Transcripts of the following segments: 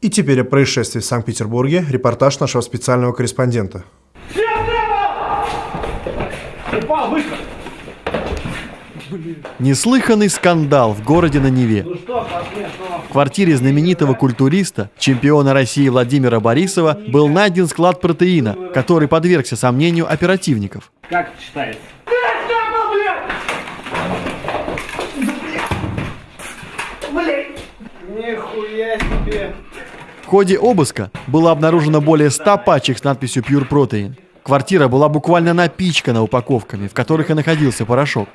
И теперь о происшествии в Санкт-Петербурге репортаж нашего специального корреспондента. Неслыханный скандал в городе на Неве. В квартире знаменитого культуриста, чемпиона России Владимира Борисова, был найден склад протеина, который подвергся сомнению оперативников. Как это читается? Нихуя себе! В ходе обыска было обнаружено более 100 пачек с надписью Pure Protein. Квартира была буквально напичкана упаковками, в которых и находился порошок.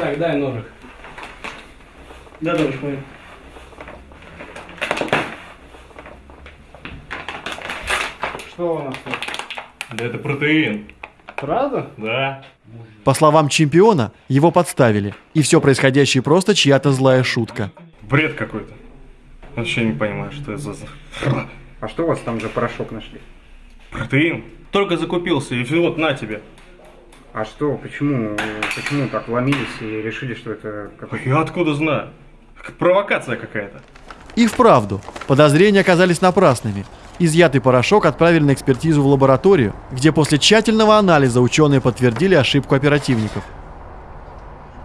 Так, дай ножик. Да, товарищ майор. Что у нас тут? Да это протеин. Правда? Да. По словам чемпиона, его подставили, и все происходящее просто чья-то злая шутка. Бред какой-то. Вообще не понимаю, что это за... А что у вас там за порошок нашли? Протеин? Только закупился, и вот на тебе. А что, почему, почему так вломились и решили, что это какой-то... Я откуда знаю? Провокация какая-то. И вправду, подозрения оказались напрасными. Изъятый порошок отправили на экспертизу в лабораторию, где после тщательного анализа ученые подтвердили ошибку оперативников.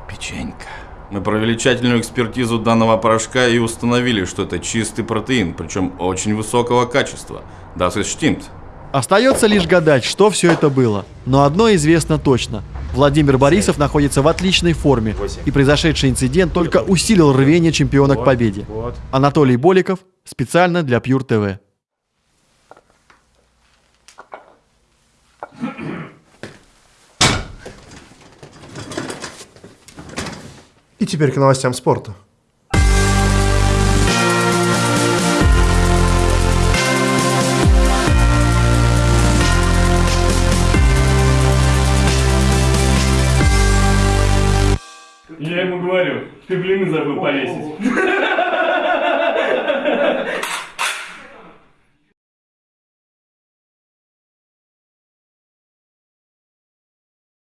Печенька. Мы провели тщательную экспертизу данного порошка и установили, что это чистый протеин, причем очень высокого качества. Das ist stimmt. Остается лишь гадать, что все это было. Но одно известно точно. Владимир Борисов находится в отличной форме, и произошедший инцидент только усилил рвение чемпиона к победе. Анатолий Боликов специально для Pure TV. И теперь к новостям спорта. Я ему говорю, ты блины забыл повесить.